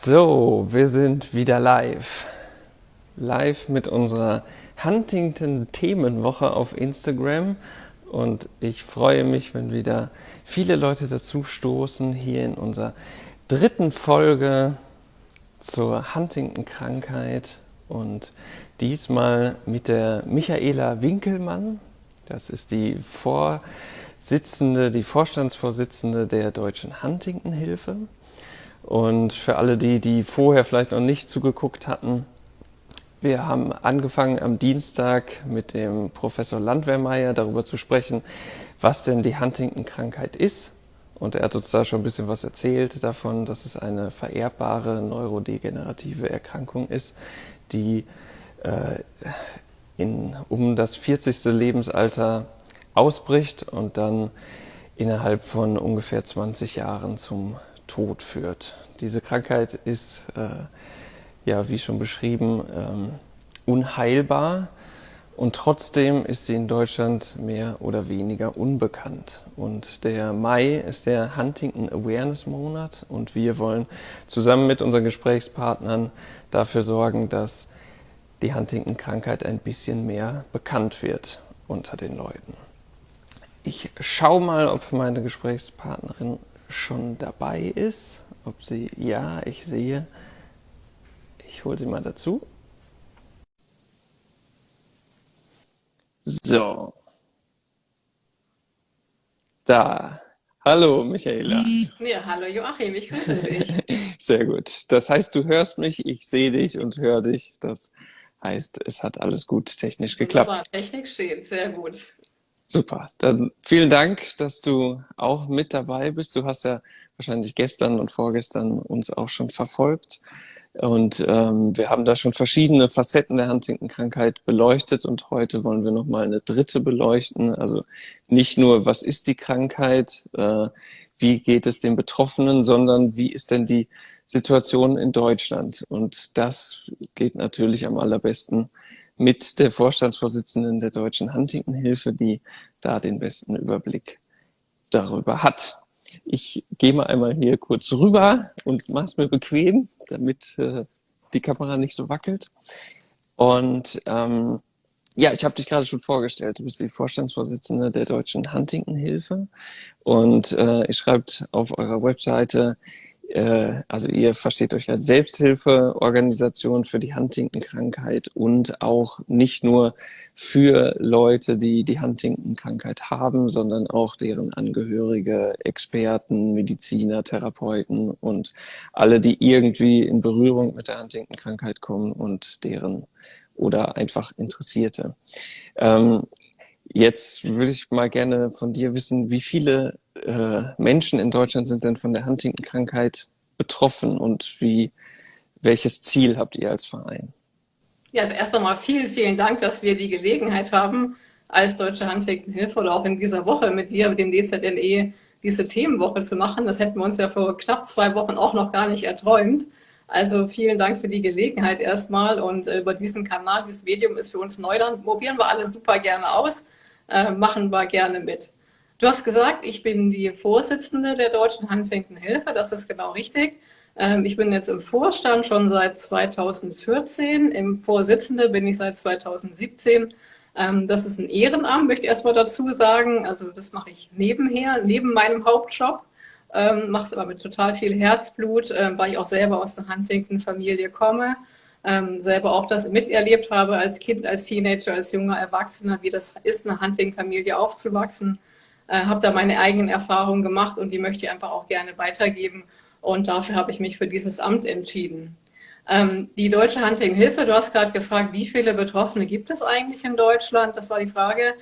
So, wir sind wieder live. Live mit unserer Huntington-Themenwoche auf Instagram. Und ich freue mich, wenn wieder viele Leute dazu stoßen, hier in unserer dritten Folge zur Huntington-Krankheit. Und diesmal mit der Michaela Winkelmann. Das ist die Vorsitzende, die Vorstandsvorsitzende der Deutschen Huntington-Hilfe. Und für alle die, die vorher vielleicht noch nicht zugeguckt hatten, wir haben angefangen am Dienstag mit dem Professor Landwehrmeier darüber zu sprechen, was denn die Huntington-Krankheit ist. Und er hat uns da schon ein bisschen was erzählt davon, dass es eine vererbbare neurodegenerative Erkrankung ist, die äh, in, um das 40. Lebensalter ausbricht und dann innerhalb von ungefähr 20 Jahren zum Tod führt. Diese Krankheit ist, äh, ja, wie schon beschrieben, ähm, unheilbar und trotzdem ist sie in Deutschland mehr oder weniger unbekannt. Und der Mai ist der Huntington Awareness Monat und wir wollen zusammen mit unseren Gesprächspartnern dafür sorgen, dass die Huntington-Krankheit ein bisschen mehr bekannt wird unter den Leuten. Ich schaue mal, ob meine Gesprächspartnerin schon dabei ist. Ob sie, ja, ich sehe. Ich hole sie mal dazu. So. Da. Hallo, Michaela. Ja, hallo Joachim, ich grüße dich. Sehr gut. Das heißt, du hörst mich, ich sehe dich und höre dich. Das heißt, es hat alles gut technisch geklappt. Wunderbar, Technik steht, sehr gut. Super, dann vielen Dank, dass du auch mit dabei bist. Du hast ja wahrscheinlich gestern und vorgestern uns auch schon verfolgt. Und ähm, wir haben da schon verschiedene Facetten der Huntington-Krankheit beleuchtet und heute wollen wir nochmal eine dritte beleuchten. Also nicht nur, was ist die Krankheit, äh, wie geht es den Betroffenen, sondern wie ist denn die Situation in Deutschland? Und das geht natürlich am allerbesten mit der Vorstandsvorsitzenden der Deutschen Huntington-Hilfe, die da den besten Überblick darüber hat. Ich gehe mal einmal hier kurz rüber und mache es mir bequem, damit äh, die Kamera nicht so wackelt. Und ähm, ja, ich habe dich gerade schon vorgestellt. Du bist die Vorstandsvorsitzende der Deutschen Huntington-Hilfe und äh, ihr schreibt auf eurer Webseite, äh, also ihr versteht euch als Selbsthilfeorganisation für die Huntington-Krankheit und auch nicht nur für Leute, die die Huntington-Krankheit haben, sondern auch deren Angehörige, Experten, Mediziner, Therapeuten und alle, die irgendwie in Berührung mit der Huntington-Krankheit kommen und deren oder einfach Interessierte. Ähm, jetzt würde ich mal gerne von dir wissen, wie viele äh, Menschen in Deutschland sind denn von der Huntington-Krankheit betroffen und wie, welches Ziel habt ihr als Verein? Ja, also erst einmal vielen, vielen Dank, dass wir die Gelegenheit haben, als Deutsche Huntington-Hilfe oder auch in dieser Woche mit dir, mit dem DZNE, diese Themenwoche zu machen. Das hätten wir uns ja vor knapp zwei Wochen auch noch gar nicht erträumt. Also vielen Dank für die Gelegenheit erstmal und äh, über diesen Kanal, dieses Medium ist für uns neu, dann probieren wir alle super gerne aus, äh, machen wir gerne mit. Du hast gesagt, ich bin die Vorsitzende der Deutschen Huntington-Hilfe, das ist genau richtig. Ähm, ich bin jetzt im Vorstand schon seit 2014, im Vorsitzende bin ich seit 2017. Ähm, das ist ein Ehrenamt, möchte ich erstmal dazu sagen. Also das mache ich nebenher, neben meinem Hauptjob. Ähm, mache es aber mit total viel Herzblut, weil ich auch selber aus einer Huntington-Familie komme. Selber auch das miterlebt habe als Kind, als Teenager, als junger Erwachsener, wie das ist, eine Huntington-Familie aufzuwachsen äh, habe da meine eigenen Erfahrungen gemacht und die möchte ich einfach auch gerne weitergeben. Und dafür habe ich mich für dieses Amt entschieden. Ähm, die Deutsche Hunting-Hilfe, du hast gerade gefragt, wie viele Betroffene gibt es eigentlich in Deutschland? Das war die Frage.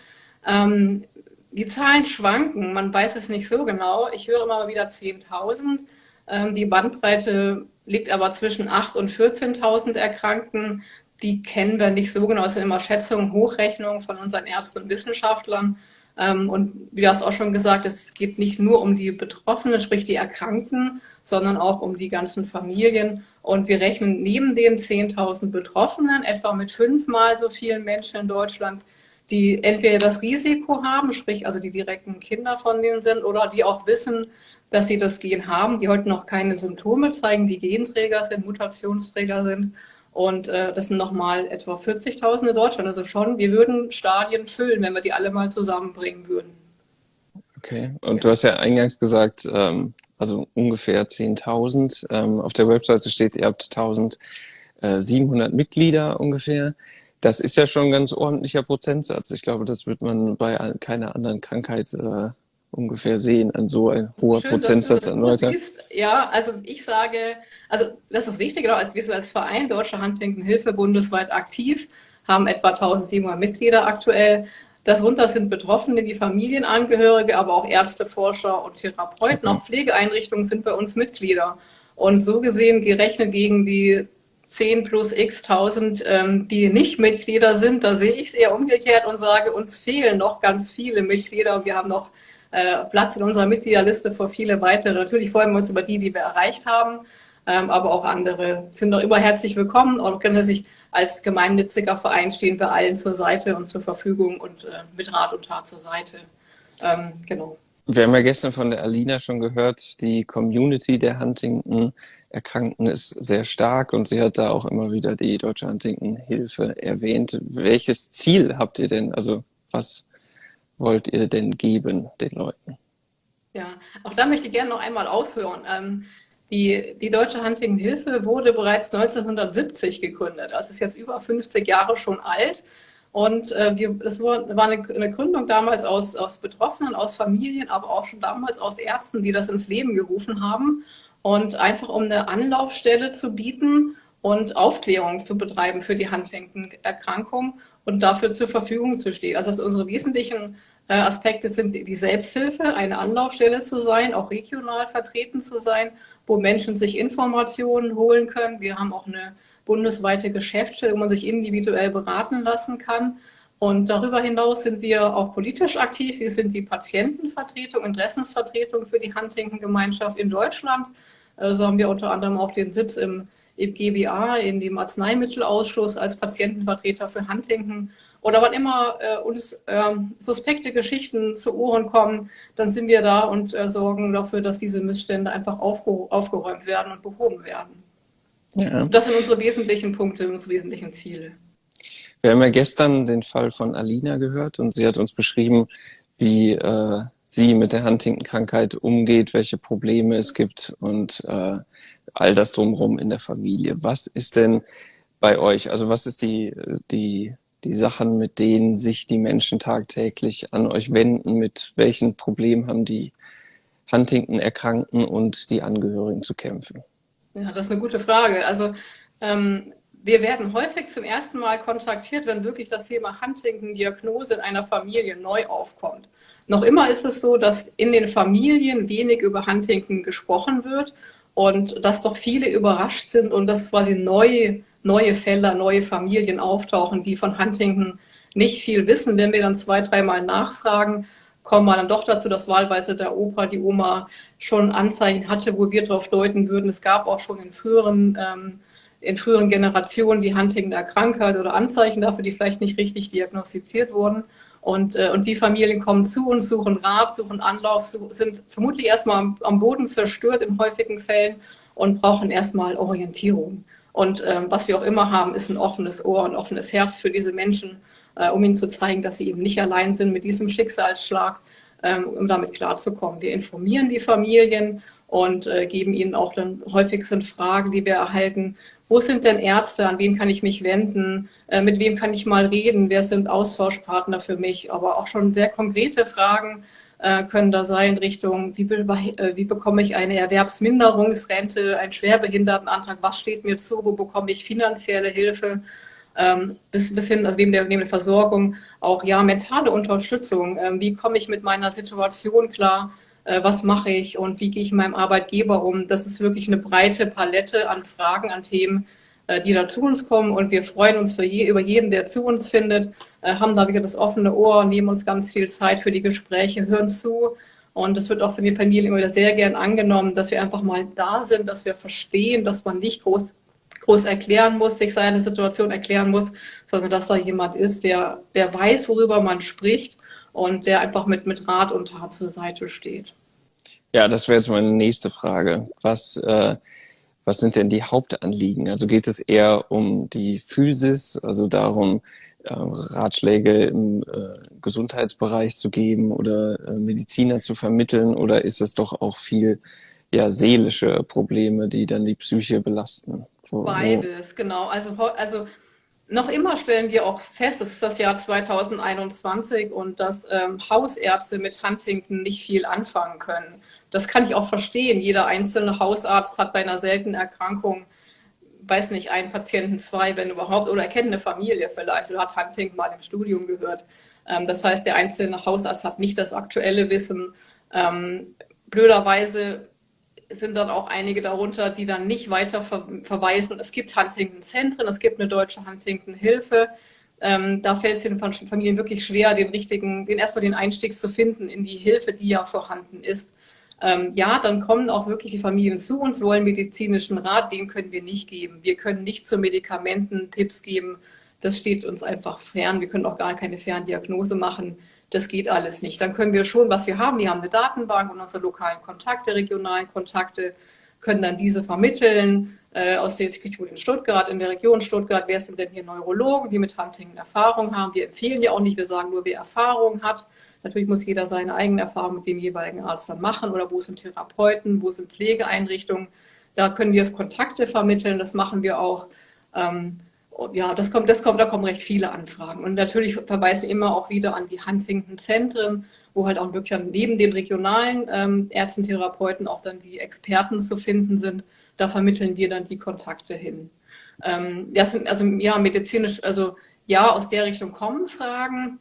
Ähm, die Zahlen schwanken, man weiß es nicht so genau. Ich höre immer wieder 10.000. Ähm, die Bandbreite liegt aber zwischen 8.000 und 14.000 Erkrankten. Die kennen wir nicht so genau. Es sind immer Schätzungen, Hochrechnungen von unseren Ärzten und Wissenschaftlern. Ähm, und wie du hast auch schon gesagt, es geht nicht nur um die Betroffenen, sprich die Erkrankten, sondern auch um die ganzen Familien. Und wir rechnen neben den 10.000 Betroffenen etwa mit fünfmal so vielen Menschen in Deutschland, die entweder das Risiko haben, sprich also die direkten Kinder von denen sind, oder die auch wissen, dass sie das Gen haben, die heute noch keine Symptome zeigen, die Genträger sind, Mutationsträger sind. Und äh, das sind nochmal etwa 40.000 in Deutschland. Also schon, wir würden Stadien füllen, wenn wir die alle mal zusammenbringen würden. Okay, und ja. du hast ja eingangs gesagt, ähm, also ungefähr 10.000. Ähm, auf der Webseite steht, ihr habt 1.700 Mitglieder ungefähr. Das ist ja schon ein ganz ordentlicher Prozentsatz. Ich glaube, das wird man bei keiner anderen Krankheit äh, ungefähr sehen, an so ein hoher Schön, Prozentsatz an Leute. Ja, also ich sage, also das ist richtig, genau, also wir sind als Verein Deutscher Huntington-Hilfe bundesweit aktiv, haben etwa 1700 Mitglieder aktuell. Darunter sind Betroffene wie Familienangehörige, aber auch Ärzte, Forscher und Therapeuten. Okay. Auch Pflegeeinrichtungen sind bei uns Mitglieder. Und so gesehen gerechnet gegen die 10 plus x 1000, ähm, die nicht Mitglieder sind, da sehe ich es eher umgekehrt und sage, uns fehlen noch ganz viele Mitglieder. Wir haben noch äh, Platz in unserer Mitgliederliste für viele weitere. Natürlich freuen wir uns über die, die wir erreicht haben, ähm, aber auch andere sind noch immer herzlich willkommen und können sich als gemeinnütziger Verein stehen wir allen zur Seite und zur Verfügung und äh, mit Rat und Tat zur Seite. Ähm, genau. Wir haben ja gestern von der Alina schon gehört, die Community der Huntington-Erkrankten ist sehr stark und sie hat da auch immer wieder die Deutsche Huntington-Hilfe erwähnt. Welches Ziel habt ihr denn? Also was wollt ihr denn geben den Leuten? Ja, auch da möchte ich gerne noch einmal aushören. Ähm, die, die Deutsche Huntington-Hilfe wurde bereits 1970 gegründet. Das ist jetzt über 50 Jahre schon alt. Und äh, wir, das war eine, eine, Gründung damals aus, aus Betroffenen, aus Familien, aber auch schon damals aus Ärzten, die das ins Leben gerufen haben. Und einfach um eine Anlaufstelle zu bieten und Aufklärung zu betreiben für die Huntington-Erkrankung und dafür zur Verfügung zu stehen. Also unsere wesentlichen äh, Aspekte sind die Selbsthilfe, eine Anlaufstelle zu sein, auch regional vertreten zu sein wo Menschen sich Informationen holen können. Wir haben auch eine bundesweite Geschäftsstelle, wo man sich individuell beraten lassen kann. Und darüber hinaus sind wir auch politisch aktiv. Wir sind die Patientenvertretung, Interessensvertretung für die Huntington-Gemeinschaft in Deutschland. So also haben wir unter anderem auch den Sitz im, im GBA, in dem Arzneimittelausschuss als Patientenvertreter für Huntington oder wann immer äh, uns äh, suspekte Geschichten zu Ohren kommen, dann sind wir da und äh, sorgen dafür, dass diese Missstände einfach aufge aufgeräumt werden und behoben werden. Ja. Das sind unsere wesentlichen Punkte, unsere wesentlichen Ziele. Wir haben ja gestern den Fall von Alina gehört und sie hat uns beschrieben, wie äh, sie mit der Huntington-Krankheit umgeht, welche Probleme es gibt und äh, all das drumherum in der Familie. Was ist denn bei euch? Also was ist die, die die Sachen, mit denen sich die Menschen tagtäglich an euch wenden, mit welchen Problemen haben die Huntington-Erkrankten und die Angehörigen zu kämpfen? Ja, das ist eine gute Frage. Also ähm, wir werden häufig zum ersten Mal kontaktiert, wenn wirklich das Thema Huntington-Diagnose in einer Familie neu aufkommt. Noch immer ist es so, dass in den Familien wenig über Huntington gesprochen wird und dass doch viele überrascht sind und das quasi neu neue Fälle, neue Familien auftauchen, die von Huntington nicht viel wissen. Wenn wir dann zwei, dreimal nachfragen, kommen wir dann doch dazu, dass wahlweise der Opa, die Oma schon Anzeichen hatte, wo wir darauf deuten würden. Es gab auch schon in früheren, ähm, in früheren Generationen die Huntington Krankheit oder Anzeichen dafür, die vielleicht nicht richtig diagnostiziert wurden. Und, äh, und die Familien kommen zu uns, suchen Rat, suchen Anlauf, sind vermutlich erstmal am, am Boden zerstört in häufigen Fällen und brauchen erstmal Orientierung. Und ähm, was wir auch immer haben, ist ein offenes Ohr, ein offenes Herz für diese Menschen, äh, um ihnen zu zeigen, dass sie eben nicht allein sind mit diesem Schicksalsschlag, ähm, um damit klarzukommen. Wir informieren die Familien und äh, geben ihnen auch dann häufig sind Fragen, die wir erhalten. Wo sind denn Ärzte? An wen kann ich mich wenden? Äh, mit wem kann ich mal reden? Wer sind Austauschpartner für mich? Aber auch schon sehr konkrete Fragen, äh, können da sein Richtung, wie, be äh, wie bekomme ich eine Erwerbsminderungsrente, einen Schwerbehindertenantrag, was steht mir zu, wo bekomme ich finanzielle Hilfe, ähm, bis, bis hin, also neben der, neben der Versorgung, auch ja mentale Unterstützung, ähm, wie komme ich mit meiner Situation klar, äh, was mache ich und wie gehe ich mit meinem Arbeitgeber um. Das ist wirklich eine breite Palette an Fragen, an Themen, äh, die da zu uns kommen. Und wir freuen uns für je, über jeden, der zu uns findet, äh, haben da wieder das offene Ohr, nehmen uns ganz viel Zeit für die Gespräche, hören zu. Und das wird auch von den Familien immer wieder sehr gern angenommen, dass wir einfach mal da sind, dass wir verstehen, dass man nicht groß groß erklären muss, sich seine Situation erklären muss, sondern dass da jemand ist, der, der weiß, worüber man spricht und der einfach mit, mit Rat und Tat zur Seite steht. Ja, das wäre jetzt meine nächste Frage. Was, äh, was sind denn die Hauptanliegen? Also geht es eher um die Physis, also darum, äh, Ratschläge im äh, Gesundheitsbereich zu geben oder äh, Mediziner zu vermitteln oder ist es doch auch viel ja, seelische Probleme, die dann die Psyche belasten? Beides, genau. Also, also noch immer stellen wir auch fest, es ist das Jahr 2021 und dass ähm, Hausärzte mit Huntington nicht viel anfangen können. Das kann ich auch verstehen. Jeder einzelne Hausarzt hat bei einer seltenen Erkrankung, weiß nicht, einen Patienten, zwei, wenn überhaupt, oder er kennt eine Familie vielleicht oder hat Huntington mal im Studium gehört. Ähm, das heißt, der einzelne Hausarzt hat nicht das aktuelle Wissen. Ähm, blöderweise sind dann auch einige darunter, die dann nicht weiter ver verweisen. Es gibt Huntington-Zentren, es gibt eine deutsche Huntington-Hilfe. Ähm, da fällt es den Familien wirklich schwer, den richtigen, den erstmal den Einstieg zu finden in die Hilfe, die ja vorhanden ist. Ähm, ja, dann kommen auch wirklich die Familien zu uns, wollen medizinischen Rat, den können wir nicht geben. Wir können nicht zu Medikamenten Tipps geben. Das steht uns einfach fern. Wir können auch gar keine Ferndiagnose machen. Das geht alles nicht. Dann können wir schon, was wir haben, wir haben eine Datenbank und unsere lokalen Kontakte, regionalen Kontakte, können dann diese vermitteln. Äh, aus der Institut in Stuttgart, in der Region Stuttgart, wer sind denn hier Neurologen, die mit Huntington Erfahrung haben? Wir empfehlen ja auch nicht, wir sagen nur, wer Erfahrung hat. Natürlich muss jeder seine eigene Erfahrung mit dem jeweiligen Arzt dann machen oder wo sind Therapeuten, wo sind Pflegeeinrichtungen. Da können wir Kontakte vermitteln, das machen wir auch. Ähm, ja, das kommt, das kommt, da kommen recht viele Anfragen. Und natürlich verweisen immer auch wieder an die Huntington-Zentren, wo halt auch wirklich neben den regionalen ähm, Ärzten, Therapeuten auch dann die Experten zu finden sind. Da vermitteln wir dann die Kontakte hin. Ähm, das sind also ja medizinisch, also ja, aus der Richtung kommen Fragen.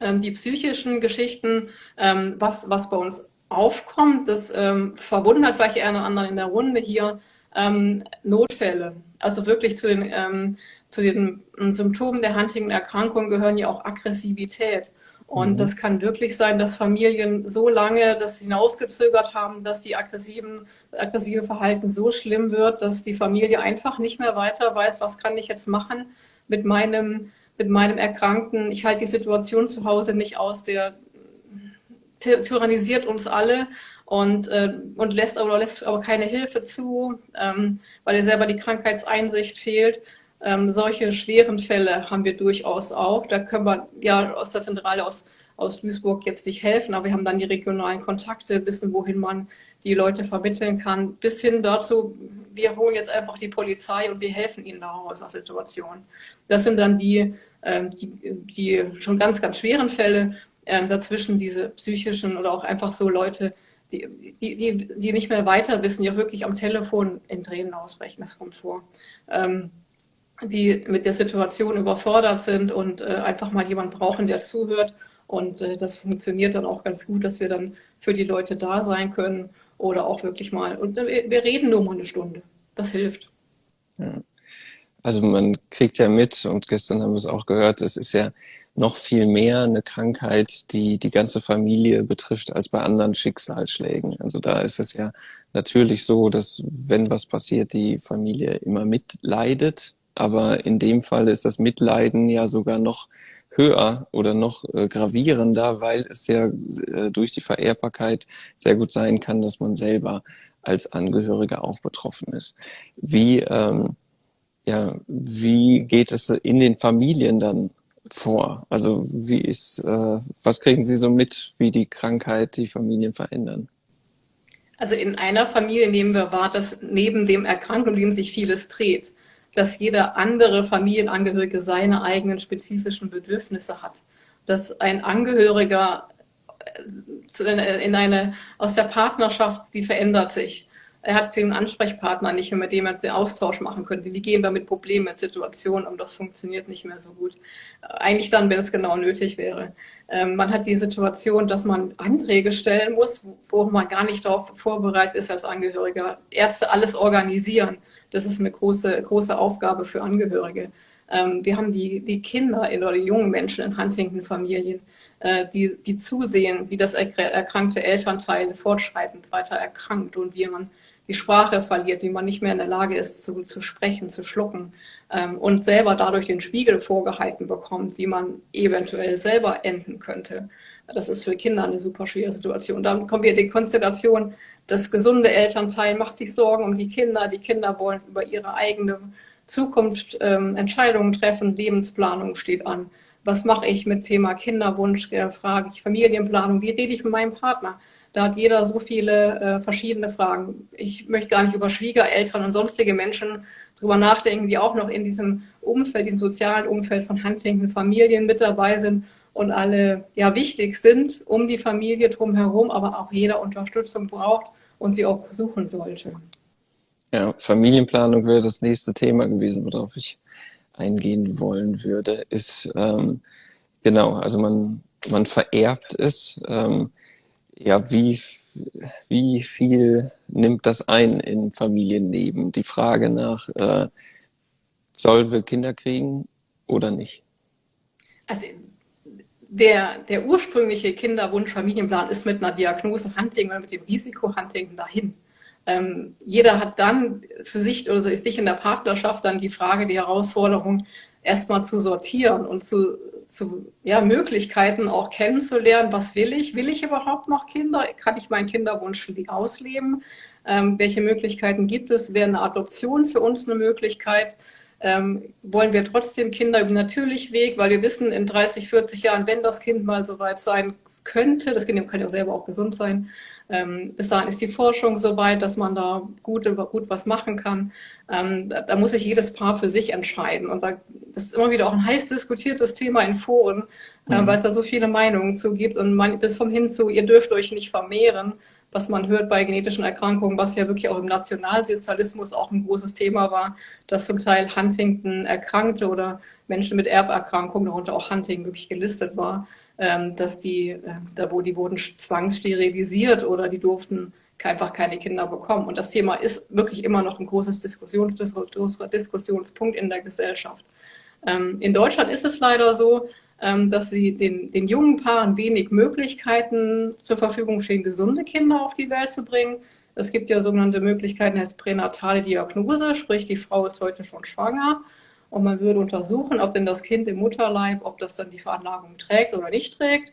Ähm, die psychischen Geschichten, ähm, was, was bei uns aufkommt, das ähm, verwundert vielleicht eher einen anderen in der Runde hier, ähm, Notfälle. Also wirklich zu den ähm, zu den Symptomen der Huntington-Erkrankung gehören ja auch Aggressivität. Und mhm. das kann wirklich sein, dass Familien so lange das hinausgezögert haben, dass die aggressiven, aggressive Verhalten so schlimm wird, dass die Familie einfach nicht mehr weiter weiß, was kann ich jetzt machen mit meinem, mit meinem Erkrankten. Ich halte die Situation zu Hause nicht aus, der tyrannisiert uns alle und, äh, und lässt, aber, lässt aber keine Hilfe zu, ähm, weil er selber die Krankheitseinsicht fehlt. Ähm, solche schweren Fälle haben wir durchaus auch. Da können wir ja aus der Zentrale aus, aus Duisburg jetzt nicht helfen, aber wir haben dann die regionalen Kontakte, wissen, wohin man die Leute vermitteln kann, bis hin dazu, wir holen jetzt einfach die Polizei und wir helfen ihnen da aus der Situation. Das sind dann die, ähm, die, die schon ganz, ganz schweren Fälle. Ähm, dazwischen diese psychischen oder auch einfach so Leute, die, die, die, die nicht mehr weiter wissen, die auch wirklich am Telefon in Tränen ausbrechen, das kommt vor. Ähm, die mit der Situation überfordert sind und äh, einfach mal jemand brauchen, der zuhört. Und äh, das funktioniert dann auch ganz gut, dass wir dann für die Leute da sein können oder auch wirklich mal. Und äh, wir reden nur mal eine Stunde. Das hilft. Ja. Also man kriegt ja mit, und gestern haben wir es auch gehört, es ist ja noch viel mehr eine Krankheit, die die ganze Familie betrifft, als bei anderen Schicksalsschlägen. Also da ist es ja natürlich so, dass wenn was passiert, die Familie immer mitleidet aber in dem Fall ist das Mitleiden ja sogar noch höher oder noch äh, gravierender, weil es ja äh, durch die Vererbbarkeit sehr gut sein kann, dass man selber als Angehöriger auch betroffen ist. Wie, ähm, ja, wie geht es in den Familien dann vor? Also wie ist, äh, was kriegen Sie so mit, wie die Krankheit die Familien verändern? Also in einer Familie nehmen wir wahr, dass neben dem Erkrankten sich vieles dreht dass jeder andere Familienangehörige seine eigenen spezifischen Bedürfnisse hat. Dass ein Angehöriger äh, in eine, aus der Partnerschaft, die verändert sich. Er hat den Ansprechpartner nicht mehr, mit dem er den Austausch machen könnte. Wie gehen wir mit Problemen, mit Situationen um? Das funktioniert nicht mehr so gut. Eigentlich dann, wenn es genau nötig wäre. Ähm, man hat die Situation, dass man Anträge stellen muss, wo man gar nicht darauf vorbereitet ist als Angehöriger. Ärzte alles organisieren das ist eine große, große Aufgabe für Angehörige. Ähm, wir haben die, die Kinder oder die jungen Menschen in Huntington-Familien, äh, die, die zusehen, wie das erkrankte Elternteil fortschreitend weiter erkrankt und wie man die Sprache verliert, wie man nicht mehr in der Lage ist zu, zu sprechen, zu schlucken ähm, und selber dadurch den Spiegel vorgehalten bekommt, wie man eventuell selber enden könnte. Das ist für Kinder eine super schwere Situation. Dann kommen wir die Konstellation, das gesunde Elternteil macht sich Sorgen um die Kinder, die Kinder wollen über ihre eigene Zukunft ähm, Entscheidungen treffen, Lebensplanung steht an. Was mache ich mit Thema Kinderwunsch? Äh, frage ich Familienplanung? Wie rede ich mit meinem Partner? Da hat jeder so viele äh, verschiedene Fragen. Ich möchte gar nicht über Schwiegereltern und sonstige Menschen drüber nachdenken, die auch noch in diesem Umfeld, diesem sozialen Umfeld von Huntington Familien mit dabei sind und alle ja wichtig sind um die Familie drumherum, aber auch jeder Unterstützung braucht und sie auch suchen sollte. Ja, Familienplanung wäre das nächste Thema gewesen, worauf ich eingehen wollen würde, ist ähm, genau, also man, man vererbt es. Ähm, ja, wie, wie viel nimmt das ein in Familienleben? Die Frage nach, äh, sollen wir Kinder kriegen oder nicht? Also der, der ursprüngliche Kinderwunsch-Familienplan ist mit einer Diagnose Hunting oder mit dem Risiko Hunting dahin. Ähm, jeder hat dann für sich oder sich in der Partnerschaft dann die Frage, die Herausforderung, erstmal zu sortieren und zu, zu ja, Möglichkeiten auch kennenzulernen. Was will ich? Will ich überhaupt noch Kinder? Kann ich meinen Kinderwunsch ausleben? Ähm, welche Möglichkeiten gibt es? Wäre eine Adoption für uns eine Möglichkeit? Ähm, wollen wir trotzdem Kinder über natürlichen Weg, weil wir wissen, in 30, 40 Jahren, wenn das Kind mal so weit sein könnte, das Kind kann ja auch selber auch gesund sein, ähm, bis dahin ist die Forschung so weit, dass man da gut, gut was machen kann. Ähm, da, da, muss sich jedes Paar für sich entscheiden. Und da, das ist immer wieder auch ein heiß diskutiertes Thema in Foren, äh, mhm. weil es da so viele Meinungen zu gibt. Und man, bis vom hin zu, ihr dürft euch nicht vermehren, was man hört bei genetischen Erkrankungen, was ja wirklich auch im Nationalsozialismus auch ein großes Thema war, dass zum Teil Huntington Erkrankte oder Menschen mit Erberkrankungen, darunter auch Hunting, wirklich gelistet war. Ähm, dass die, äh, da wo die wurden zwangssterilisiert oder die durften einfach keine Kinder bekommen. Und das Thema ist wirklich immer noch ein großes Diskussions Diskussionspunkt in der Gesellschaft. Ähm, in Deutschland ist es leider so, ähm, dass sie den, den jungen Paaren wenig Möglichkeiten zur Verfügung stehen, gesunde Kinder auf die Welt zu bringen. Es gibt ja sogenannte Möglichkeiten als pränatale Diagnose, sprich die Frau ist heute schon schwanger und man würde untersuchen, ob denn das Kind im Mutterleib, ob das dann die Veranlagung trägt oder nicht trägt,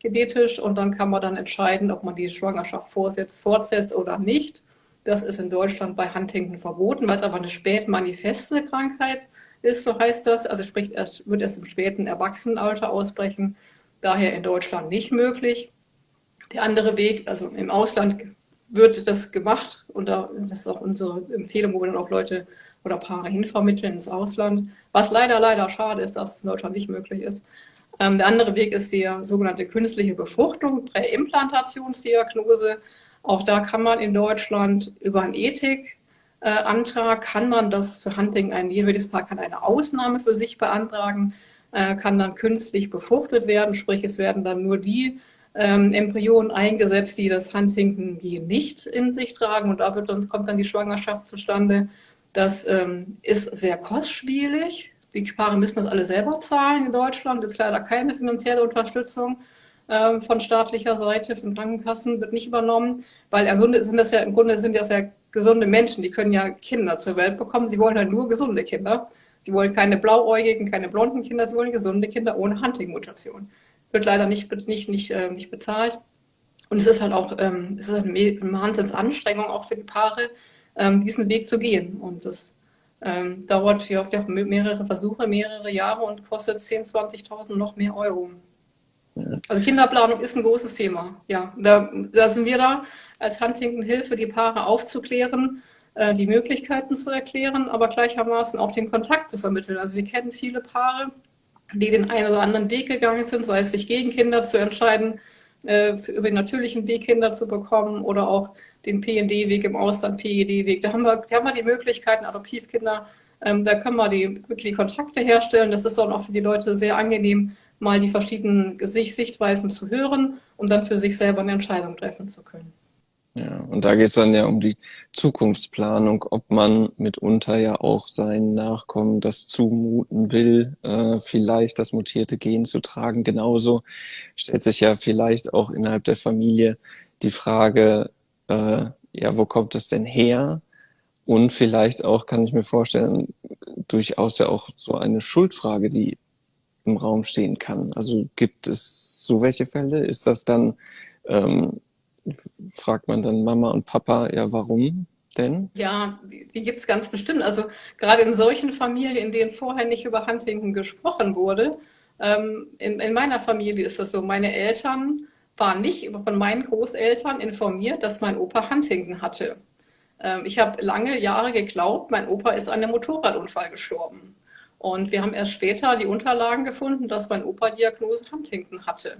genetisch. Und dann kann man dann entscheiden, ob man die Schwangerschaft vorsetzt, fortsetzt oder nicht. Das ist in Deutschland bei Huntington verboten, weil es aber eine spätmanifeste Krankheit ist, so heißt das. Also sprich, erst, wird erst im späten Erwachsenenalter ausbrechen. Daher in Deutschland nicht möglich. Der andere Weg, also im Ausland wird das gemacht und das ist auch unsere Empfehlung, wo wir dann auch Leute oder Paare hinvermitteln ins Ausland. Was leider, leider schade ist, dass es in Deutschland nicht möglich ist. Ähm, der andere Weg ist die sogenannte künstliche Befruchtung, Präimplantationsdiagnose. Auch da kann man in Deutschland über einen Ethikantrag, äh, kann man das für Hunting, ein jedes Paar kann eine Ausnahme für sich beantragen, äh, kann dann künstlich befruchtet werden, sprich es werden dann nur die ähm, Embryonen eingesetzt, die das Huntington-Gen nicht in sich tragen und da wird dann, kommt dann die Schwangerschaft zustande. Das ähm, ist sehr kostspielig. Die Paare müssen das alle selber zahlen in Deutschland. Gibt es leider keine finanzielle Unterstützung ähm, von staatlicher Seite, von Krankenkassen, wird nicht übernommen, weil im sind das ja, im Grunde sind das ja gesunde Menschen, die können ja Kinder zur Welt bekommen. Sie wollen halt nur gesunde Kinder. Sie wollen keine blauäugigen, keine blonden Kinder, sie wollen gesunde Kinder ohne Hunting-Mutation. Wird leider nicht, nicht, nicht, äh, nicht bezahlt. Und es ist halt auch, ähm, es ist eine Wahnsinnsanstrengung auch für die Paare, ähm, diesen Weg zu gehen. Und das ähm, dauert für oft mehrere Versuche, mehrere Jahre und kostet 10.000, 20.000 noch mehr Euro. Also Kinderplanung ist ein großes Thema. Ja, da, da sind wir da als Huntington Hilfe, die Paare aufzuklären, äh, die Möglichkeiten zu erklären, aber gleichermaßen auch den Kontakt zu vermitteln. Also wir kennen viele Paare, die den einen oder anderen Weg gegangen sind, sei es sich gegen Kinder zu entscheiden, äh, über den natürlichen Weg Kinder zu bekommen oder auch den PND-Weg im Ausland, PED-Weg. Da haben wir, da haben wir die Möglichkeiten, Adoptivkinder, ähm, da können wir die, wirklich die Kontakte herstellen. Das ist dann auch für die Leute sehr angenehm, mal die verschiedenen Sichtweisen zu hören, um dann für sich selber eine Entscheidung treffen zu können. Ja, und da geht es dann ja um die Zukunftsplanung, ob man mitunter ja auch seinen Nachkommen das zumuten will, äh, vielleicht das mutierte Gen zu tragen. Genauso stellt sich ja vielleicht auch innerhalb der Familie die Frage, äh, ja, wo kommt es denn her? Und vielleicht auch, kann ich mir vorstellen, durchaus ja auch so eine Schuldfrage, die im Raum stehen kann. Also gibt es so welche Fälle? Ist das dann, ähm, fragt man dann Mama und Papa, ja, warum denn? Ja, die, gibt es ganz bestimmt. Also gerade in solchen Familien, in denen vorher nicht über Huntington gesprochen wurde, ähm, in, in meiner Familie ist das so, meine Eltern waren nicht von meinen Großeltern informiert, dass mein Opa Huntington hatte. Ähm, ich habe lange Jahre geglaubt, mein Opa ist an einem Motorradunfall gestorben. Und wir haben erst später die Unterlagen gefunden, dass mein Opa Diagnose Huntington hatte.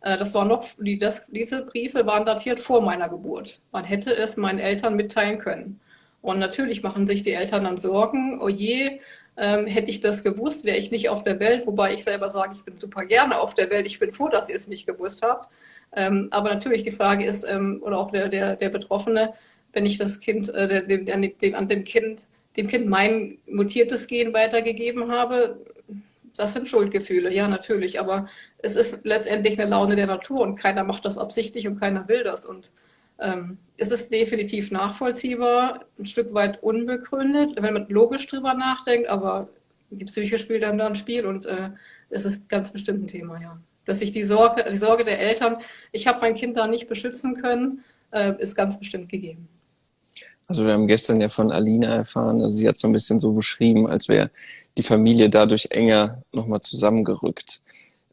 Äh, das war noch, die, das, diese Briefe waren datiert vor meiner Geburt. Man hätte es meinen Eltern mitteilen können. Und natürlich machen sich die Eltern dann Sorgen, oh je, ähm, hätte ich das gewusst, wäre ich nicht auf der Welt, wobei ich selber sage, ich bin super gerne auf der Welt, ich bin froh, dass ihr es nicht gewusst habt. Ähm, aber natürlich die Frage ist, ähm, oder auch der, der, der Betroffene, wenn ich das Kind, äh, dem, dem, an dem Kind, dem Kind mein mutiertes Gen weitergegeben habe, das sind Schuldgefühle, ja, natürlich. Aber es ist letztendlich eine Laune der Natur und keiner macht das absichtlich und keiner will das. Und ähm, es ist definitiv nachvollziehbar, ein Stück weit unbegründet, wenn man logisch drüber nachdenkt, aber die Psyche spielt dann da ein Spiel und äh, es ist ganz bestimmt ein Thema, ja. Dass sich die Sorge, die Sorge der Eltern, ich habe mein Kind da nicht beschützen können, äh, ist ganz bestimmt gegeben. Also wir haben gestern ja von Alina erfahren, also sie hat so ein bisschen so beschrieben, als wäre die Familie dadurch enger nochmal zusammengerückt.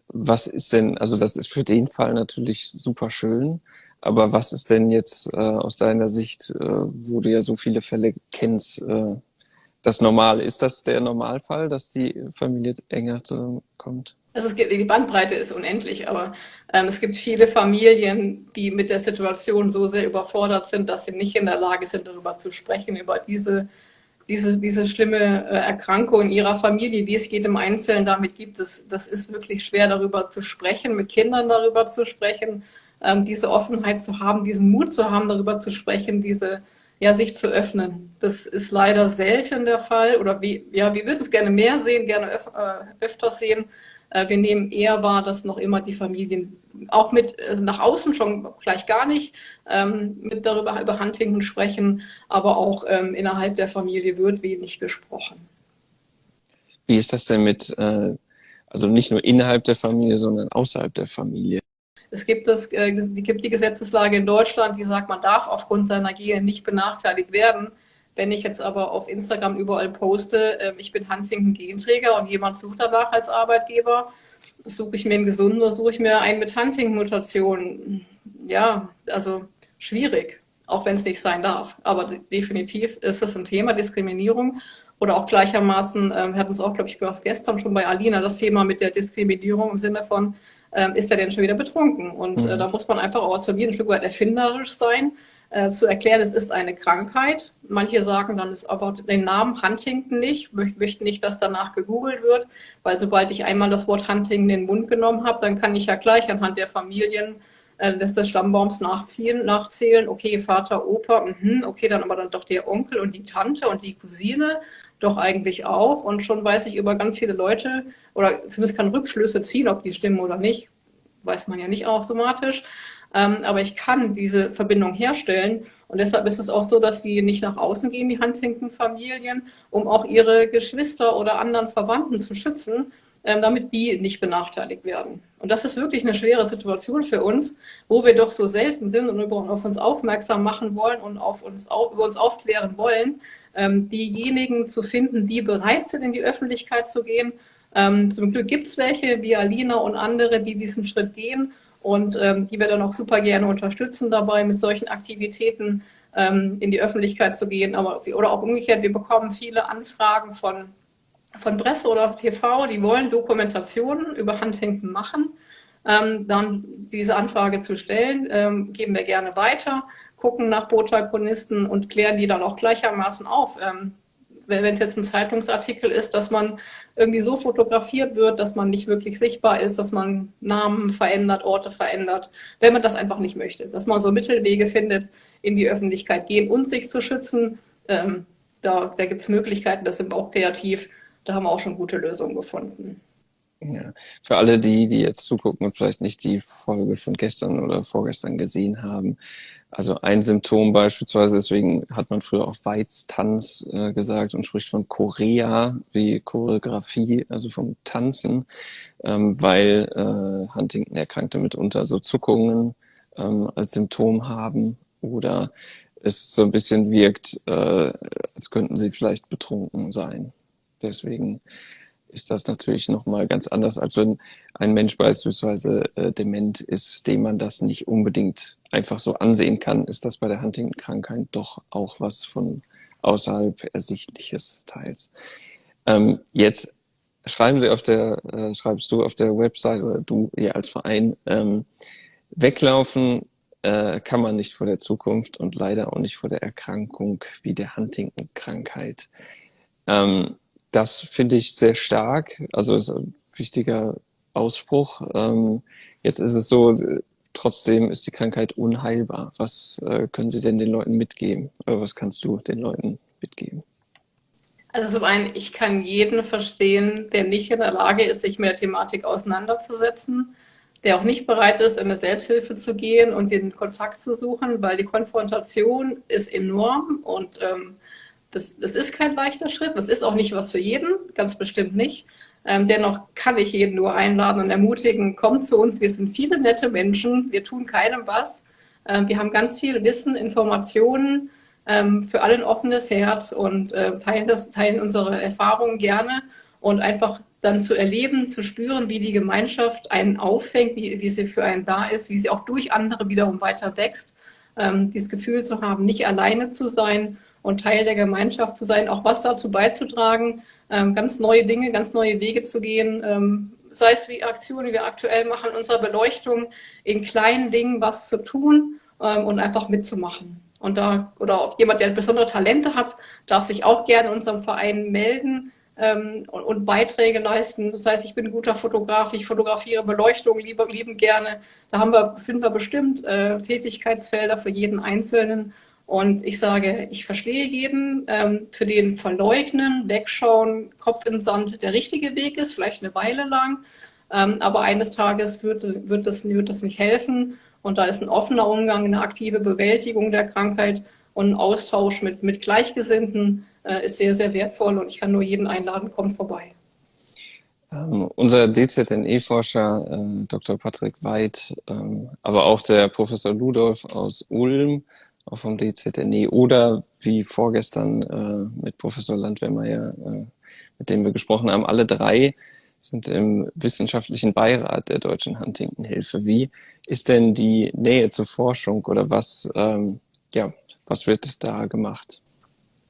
Was ist denn, also das ist für den Fall natürlich super schön, aber was ist denn jetzt äh, aus deiner Sicht, äh, wo du ja so viele Fälle kennst, äh, das Normale? Ist das der Normalfall, dass die Familie enger zusammenkommt? Also es gibt, die Bandbreite ist unendlich, aber ähm, es gibt viele Familien, die mit der Situation so sehr überfordert sind, dass sie nicht in der Lage sind, darüber zu sprechen, über diese, diese, diese schlimme äh, Erkrankung ihrer Familie, wie es jedem Einzelnen damit gibt. Das, das ist wirklich schwer, darüber zu sprechen, mit Kindern darüber zu sprechen, ähm, diese Offenheit zu haben, diesen Mut zu haben, darüber zu sprechen, diese ja, sich zu öffnen. Das ist leider selten der Fall oder wie, ja, wir würden es gerne mehr sehen, gerne öf äh, öfter sehen, wir nehmen eher wahr, dass noch immer die Familien auch mit äh, nach außen schon gleich gar nicht ähm, mit darüber über Huntington sprechen, aber auch ähm, innerhalb der Familie wird wenig gesprochen. Wie ist das denn mit, äh, also nicht nur innerhalb der Familie, sondern außerhalb der Familie? Es gibt, das, äh, gibt die Gesetzeslage in Deutschland, die sagt, man darf aufgrund seiner Gene nicht benachteiligt werden. Wenn ich jetzt aber auf Instagram überall poste, äh, ich bin Huntington-Genträger und jemand sucht danach als Arbeitgeber, suche ich mir einen gesunden oder suche ich mir einen mit Huntington-Mutation? Ja, also schwierig, auch wenn es nicht sein darf. Aber definitiv ist es ein Thema, Diskriminierung. Oder auch gleichermaßen, äh, wir hatten es auch, glaube ich, gestern schon bei Alina, das Thema mit der Diskriminierung im Sinne von, äh, ist er denn schon wieder betrunken? Und äh, mhm. da muss man einfach auch als Familie ein Stück weit erfinderisch sein äh, zu erklären, es ist eine Krankheit. Manche sagen dann, es einfach den Namen Huntington nicht, möchten nicht, dass danach gegoogelt wird, weil sobald ich einmal das Wort Huntington in den Mund genommen habe, dann kann ich ja gleich anhand der Familien äh, des, des Stammbaums nachziehen, nachzählen, okay, Vater, Opa, mh, okay, dann aber dann doch der Onkel und die Tante und die Cousine, doch eigentlich auch. Und schon weiß ich über ganz viele Leute, oder zumindest kann Rückschlüsse ziehen, ob die stimmen oder nicht, weiß man ja nicht automatisch. Ähm, aber ich kann diese Verbindung herstellen. Und deshalb ist es auch so, dass sie nicht nach außen gehen, die Huntington-Familien, um auch ihre Geschwister oder anderen Verwandten zu schützen, ähm, damit die nicht benachteiligt werden. Und das ist wirklich eine schwere Situation für uns, wo wir doch so selten sind und auf uns aufmerksam machen wollen und auf uns, über uns aufklären wollen, ähm, diejenigen zu finden, die bereit sind, in die Öffentlichkeit zu gehen. zum Glück gibt es welche, wie Alina und andere, die diesen Schritt gehen und ähm, die wir dann auch super gerne unterstützen dabei, mit solchen Aktivitäten ähm, in die Öffentlichkeit zu gehen. Aber, oder auch umgekehrt, wir bekommen viele Anfragen von, von Presse oder TV, die wollen Dokumentationen über Huntington machen. Ähm, dann diese Anfrage zu stellen, ähm, geben wir gerne weiter, gucken nach Protagonisten und klären die dann auch gleichermaßen auf. Wenn es jetzt ein Zeitungsartikel ist, dass man irgendwie so fotografiert wird, dass man nicht wirklich sichtbar ist, dass man Namen verändert, Orte verändert, wenn man das einfach nicht möchte. Dass man so Mittelwege findet, in die Öffentlichkeit gehen und sich zu schützen. Ähm, da da gibt es Möglichkeiten, das sind wir auch kreativ. Da haben wir auch schon gute Lösungen gefunden. Ja. Für alle die, die jetzt zugucken und vielleicht nicht die Folge von gestern oder vorgestern gesehen haben. Also ein Symptom beispielsweise, deswegen hat man früher auch Weiztanz äh, gesagt und spricht von Chorea wie Choreografie, also vom Tanzen, ähm, weil äh, Huntington-Erkrankte mitunter so Zuckungen ähm, als Symptom haben oder es so ein bisschen wirkt, äh, als könnten sie vielleicht betrunken sein. Deswegen ist das natürlich nochmal ganz anders, als wenn ein Mensch beispielsweise äh, dement ist, dem man das nicht unbedingt einfach so ansehen kann, ist das bei der Huntington-Krankheit doch auch was von außerhalb Ersichtliches teils. Ähm, jetzt schreiben Sie auf der, äh, schreibst du auf der Website oder du hier als Verein, ähm, weglaufen äh, kann man nicht vor der Zukunft und leider auch nicht vor der Erkrankung wie der Huntington-Krankheit. Ähm, das finde ich sehr stark. Also ist ein wichtiger Ausspruch. Ähm, jetzt ist es so, trotzdem ist die Krankheit unheilbar. Was äh, können Sie denn den Leuten mitgeben? Oder was kannst du den Leuten mitgeben? Also zum einen, ich kann jeden verstehen, der nicht in der Lage ist, sich mit der Thematik auseinanderzusetzen, der auch nicht bereit ist, in eine Selbsthilfe zu gehen und den Kontakt zu suchen, weil die Konfrontation ist enorm und ähm, das, das ist kein leichter Schritt. Das ist auch nicht was für jeden, ganz bestimmt nicht. Ähm, dennoch kann ich jeden nur einladen und ermutigen, kommt zu uns. Wir sind viele nette Menschen. Wir tun keinem was. Ähm, wir haben ganz viel Wissen, Informationen, ähm, für alle ein offenes Herz und äh, teilen, das, teilen unsere Erfahrungen gerne und einfach dann zu erleben, zu spüren, wie die Gemeinschaft einen auffängt, wie, wie sie für einen da ist, wie sie auch durch andere wiederum weiter wächst. Dieses Gefühl zu haben, nicht alleine zu sein und Teil der Gemeinschaft zu sein, auch was dazu beizutragen, ganz neue Dinge, ganz neue Wege zu gehen, ähm, sei es wie Aktionen, die wir aktuell machen, unserer Beleuchtung, in kleinen Dingen was zu tun ähm, und einfach mitzumachen. Und da, oder auch jemand, der besondere Talente hat, darf sich auch gerne in unserem Verein melden ähm, und, und, Beiträge leisten. Das heißt, ich bin ein guter Fotograf, ich fotografiere Beleuchtung lieber, lieben gerne. Da haben wir, finden wir bestimmt äh, Tätigkeitsfelder für jeden Einzelnen. Und ich sage, ich verstehe jeden, ähm, für den Verleugnen, Wegschauen, Kopf in Sand der richtige Weg ist, vielleicht eine Weile lang. Ähm, aber eines Tages wird, wird, das, wird das nicht helfen. Und da ist ein offener Umgang, eine aktive Bewältigung der Krankheit und ein Austausch mit, mit Gleichgesinnten äh, ist sehr, sehr wertvoll. Und ich kann nur jeden einladen, kommt vorbei. Ähm, unser DZNE-Forscher äh, Dr. Patrick Weid, ähm, aber auch der Professor Ludolf aus Ulm, auch vom DZNE oder wie vorgestern äh, mit Professor Landwehrmeier, äh, mit dem wir gesprochen haben, alle drei sind im wissenschaftlichen Beirat der Deutschen Huntington-Hilfe. Wie ist denn die Nähe zur Forschung oder was, ähm, ja, was wird da gemacht?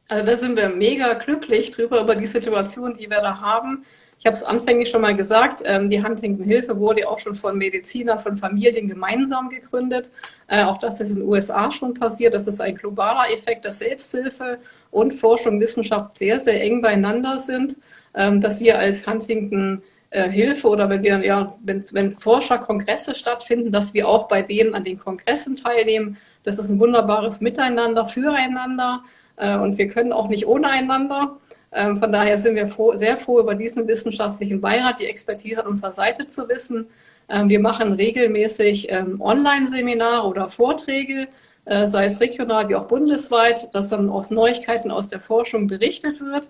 Also da sind wir mega glücklich drüber, über die Situation, die wir da haben. Ich habe es anfänglich schon mal gesagt, ähm, die Huntington-Hilfe wurde auch schon von Medizinern, von Familien gemeinsam gegründet. Äh, auch das ist in den USA schon passiert. Das ist ein globaler Effekt, dass Selbsthilfe und Forschung, Wissenschaft sehr, sehr eng beieinander sind. Ähm, dass wir als Huntington äh, Hilfe oder wenn wir, ja, wenn, wenn Forscherkongresse stattfinden, dass wir auch bei denen an den Kongressen teilnehmen. Das ist ein wunderbares Miteinander, füreinander äh, und wir können auch nicht ohne einander. Ähm, von daher sind wir froh, sehr froh über diesen wissenschaftlichen Beirat, die Expertise an unserer Seite zu wissen. Ähm, wir machen regelmäßig ähm, Online-Seminare oder Vorträge, äh, sei es regional wie auch bundesweit, dass dann aus Neuigkeiten aus der Forschung berichtet wird.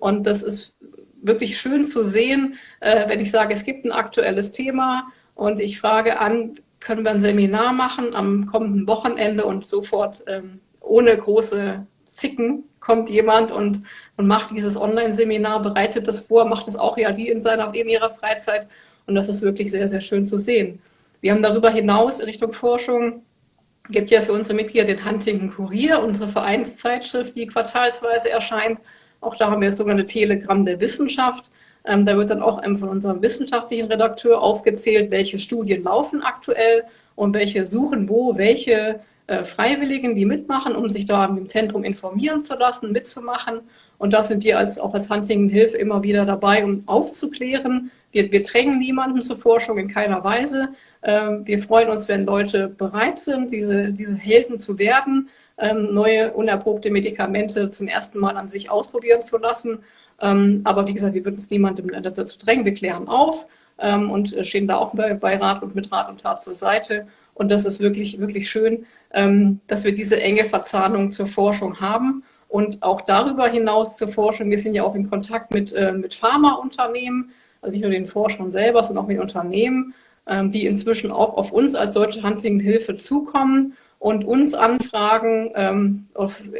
Und das ist wirklich schön zu sehen, äh, wenn ich sage, es gibt ein aktuelles Thema und ich frage an, können wir ein Seminar machen am kommenden Wochenende und sofort ohne große Zicken kommt jemand und, und macht dieses Online-Seminar, bereitet das vor, macht es auch ja die in, seiner, in ihrer Freizeit. Und das ist wirklich sehr, sehr schön zu sehen. Wir haben darüber hinaus in Richtung Forschung, gibt ja für unsere Mitglieder den Huntington Kurier, unsere Vereinszeitschrift, die quartalsweise erscheint. Auch da haben wir das sogenannte Telegramm der Wissenschaft. Ähm, da wird dann auch von unserem wissenschaftlichen Redakteur aufgezählt, welche Studien laufen aktuell und welche suchen wo, welche äh, Freiwilligen, die mitmachen, um sich da im Zentrum informieren zu lassen, mitzumachen. Und da sind wir als, auch als Huntington Hilfe immer wieder dabei, um aufzuklären. Wir, wir drängen niemanden zur Forschung in keiner Weise. Ähm, wir freuen uns, wenn Leute bereit sind, diese, diese Helden zu werden, ähm, neue unerprobte Medikamente zum ersten Mal an sich ausprobieren zu lassen. Ähm, aber wie gesagt, wir würden es niemandem dazu drängen. Wir klären auf ähm, und stehen da auch bei, bei Rat und mit Rat und Tat zur Seite. Und das ist wirklich, wirklich schön, ähm, dass wir diese enge Verzahnung zur Forschung haben und auch darüber hinaus zur Forschung. Wir sind ja auch in Kontakt mit, äh, mit Pharmaunternehmen, also nicht nur den Forschern selber, sondern auch mit Unternehmen, ähm, die inzwischen auch auf uns als Deutsche Huntington-Hilfe zukommen und uns anfragen, ähm,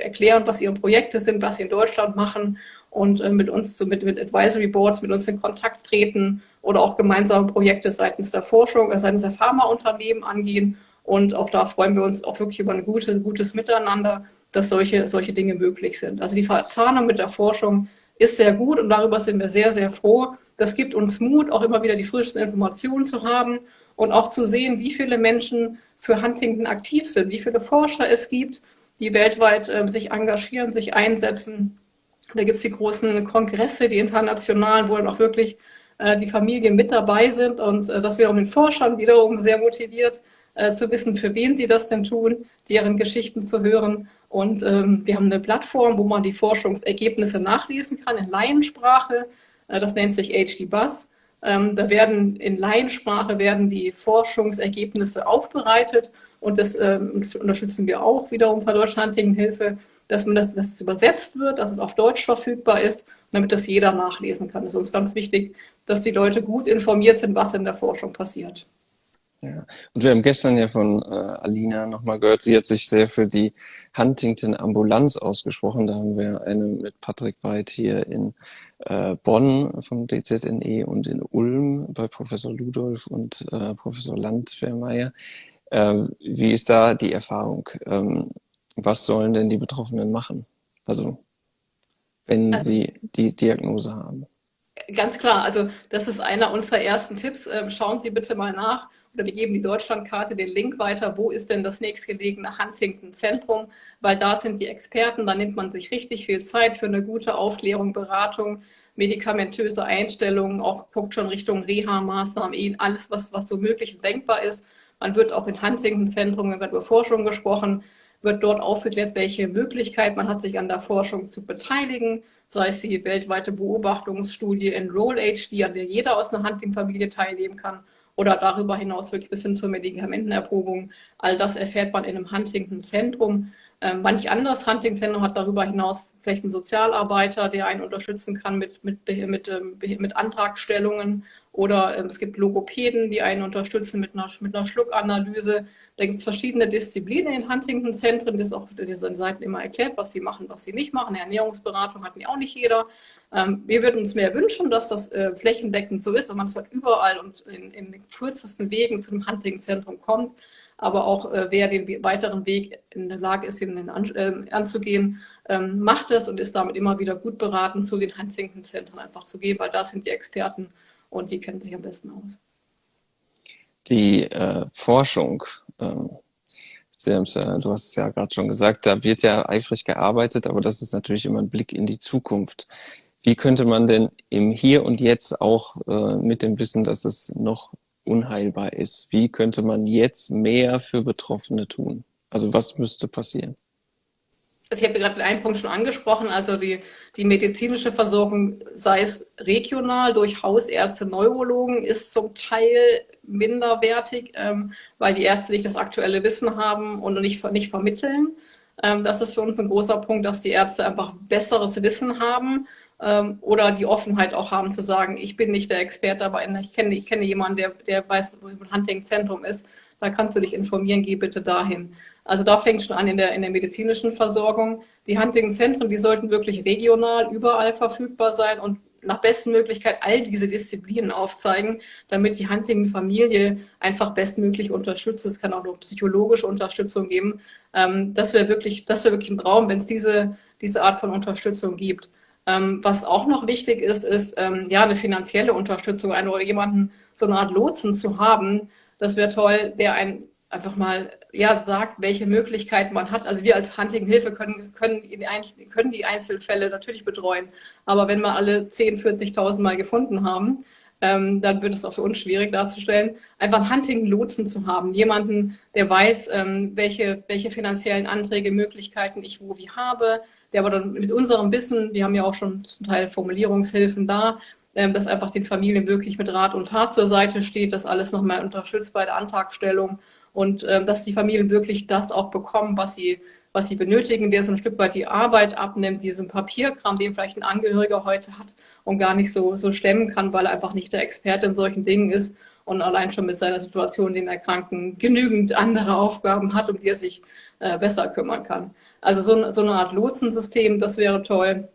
erklären, was ihre Projekte sind, was sie in Deutschland machen und äh, mit uns, so mit, mit Advisory Boards, mit uns in Kontakt treten oder auch gemeinsame Projekte seitens der Forschung, äh, seitens der Pharmaunternehmen angehen. Und auch da freuen wir uns auch wirklich über ein gute, gutes Miteinander, dass solche, solche Dinge möglich sind. Also die Verzahnung mit der Forschung ist sehr gut und darüber sind wir sehr, sehr froh. Das gibt uns Mut, auch immer wieder die frischsten Informationen zu haben und auch zu sehen, wie viele Menschen für Huntington aktiv sind, wie viele Forscher es gibt, die weltweit äh, sich engagieren, sich einsetzen da gibt es die großen Kongresse, die internationalen, wo dann auch wirklich äh, die Familien mit dabei sind und äh, das wiederum den Forschern wiederum sehr motiviert, äh, zu wissen, für wen sie das denn tun, deren Geschichten zu hören. Und ähm, wir haben eine Plattform, wo man die Forschungsergebnisse nachlesen kann in Laiensprache. Äh, das nennt sich HD Bus. Ähm, da werden in Laiensprache werden die Forschungsergebnisse aufbereitet und das ähm, unterstützen wir auch wiederum von Deutschland Hilfe dass man das, dass es übersetzt wird, dass es auf Deutsch verfügbar ist, damit das jeder nachlesen kann. Es ist uns ganz wichtig, dass die Leute gut informiert sind, was in der Forschung passiert. Ja. Und wir haben gestern ja von äh, Alina nochmal gehört, sie hat sich sehr für die Huntington Ambulanz ausgesprochen. Da haben wir eine mit Patrick Weid hier in äh, Bonn vom DZNE und in Ulm bei Professor Ludolf und äh, Professor Landwehrmeier. Ähm, wie ist da die Erfahrung? Ähm, was sollen denn die Betroffenen machen? Also, wenn also, sie die Diagnose haben. Ganz klar, also das ist einer unserer ersten Tipps. Ähm, schauen Sie bitte mal nach oder wir geben die Deutschlandkarte den Link weiter, wo ist denn das nächstgelegene Huntington-Zentrum, weil da sind die Experten, da nimmt man sich richtig viel Zeit für eine gute Aufklärung, Beratung, medikamentöse Einstellungen, auch guckt schon Richtung Reha-Maßnahmen, alles, was, was so möglich und denkbar ist. Man wird auch in Huntington-Zentrum, wenn wir über Forschung gesprochen, wird dort aufgeklärt, welche Möglichkeit man hat, sich an der Forschung zu beteiligen, sei es die weltweite Beobachtungsstudie Enroll HD, an der jeder aus einer Hunting-Familie teilnehmen kann, oder darüber hinaus wirklich bis hin zur Medikamentenerprobung. All das erfährt man in einem Huntington-Zentrum. Ähm, manch anderes Hunting-Zentrum hat darüber hinaus vielleicht einen Sozialarbeiter, der einen unterstützen kann mit, mit, mit, ähm, mit Antragstellungen. Oder ähm, es gibt Logopäden, die einen unterstützen mit einer, mit einer Schluckanalyse. Da gibt es verschiedene Disziplinen in Huntington-Zentren, das ist auch auf diesen Seiten immer erklärt, was sie machen, was sie nicht machen. Ernährungsberatung hat ja auch nicht jeder. Ähm, wir würden uns mehr wünschen, dass das äh, flächendeckend so ist, dass man zwar überall und in, in den kürzesten Wegen zu dem Huntington-Zentrum kommt, aber auch äh, wer den weiteren Weg in der Lage ist, ihn an, äh, anzugehen, ähm, macht das und ist damit immer wieder gut beraten, zu den Huntington-Zentren einfach zu gehen, weil da sind die Experten und die kennen sich am besten aus die äh, Forschung, ähm, du hast es ja gerade schon gesagt, da wird ja eifrig gearbeitet, aber das ist natürlich immer ein Blick in die Zukunft. Wie könnte man denn im Hier und Jetzt auch äh, mit dem Wissen, dass es noch unheilbar ist, wie könnte man jetzt mehr für Betroffene tun? Also was müsste passieren? Also ich habe gerade einen Punkt schon angesprochen, also die, die medizinische Versorgung, sei es regional durch Hausärzte, Neurologen, ist zum Teil minderwertig, ähm, weil die Ärzte nicht das aktuelle Wissen haben und nicht, nicht vermitteln. Ähm, das ist für uns ein großer Punkt, dass die Ärzte einfach besseres Wissen haben ähm, oder die Offenheit auch haben zu sagen, ich bin nicht der Experte, aber ich kenne, ich kenne jemanden, der, der weiß, wo ein Hunting-Zentrum ist, da kannst du dich informieren, geh bitte dahin. Also da fängt schon an in der, in der medizinischen Versorgung. Die Hunting-Zentren, die sollten wirklich regional überall verfügbar sein und nach besten Möglichkeit all diese Disziplinen aufzeigen, damit die Hunting-Familie einfach bestmöglich unterstützt. Es kann auch noch psychologische Unterstützung geben. Ähm, das wäre wirklich, das wäre wirklich ein Traum, wenn es diese, diese Art von Unterstützung gibt. Ähm, was auch noch wichtig ist, ist ähm, ja eine finanzielle Unterstützung, einen oder jemanden so eine Art Lotsen zu haben. Das wäre toll, der ein einfach mal ja, sagt, welche Möglichkeiten man hat. Also wir als Hunting Hilfe können, können, können die Einzelfälle natürlich betreuen. Aber wenn wir alle 10, 40.000 Mal gefunden haben, ähm, dann wird es auch für uns schwierig darzustellen, einfach einen Hunting-Lotsen zu haben. Jemanden, der weiß, ähm, welche, welche finanziellen Anträge, Möglichkeiten ich wo wie habe, der aber dann mit unserem Wissen, wir haben ja auch schon zum Teil Formulierungshilfen da, ähm, dass einfach den Familien wirklich mit Rat und Tat zur Seite steht, dass alles nochmal unterstützt bei der Antragstellung und ähm, dass die Familien wirklich das auch bekommen, was sie was sie benötigen, der so ein Stück weit die Arbeit abnimmt, diesen Papierkram, den vielleicht ein Angehöriger heute hat und gar nicht so, so stemmen kann, weil er einfach nicht der Experte in solchen Dingen ist und allein schon mit seiner Situation, dem Erkrankten, genügend andere Aufgaben hat, um die er sich äh, besser kümmern kann. Also so, so eine Art Lotsensystem, das wäre toll.